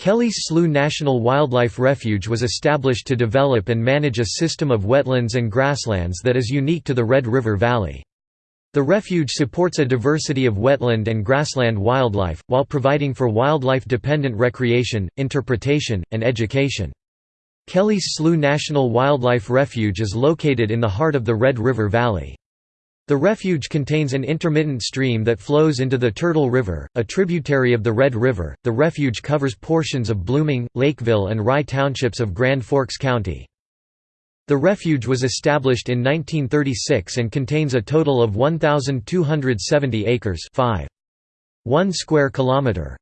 Kelly's Slough National Wildlife Refuge was established to develop and manage a system of wetlands and grasslands that is unique to the Red River Valley. The refuge supports a diversity of wetland and grassland wildlife, while providing for wildlife-dependent recreation, interpretation, and education. Kelly's Slough National Wildlife Refuge is located in the heart of the Red River Valley. The refuge contains an intermittent stream that flows into the Turtle River, a tributary of the Red River. The refuge covers portions of Blooming, Lakeville, and Rye townships of Grand Forks County. The refuge was established in 1936 and contains a total of 1,270 acres 5. 1 square kilometer.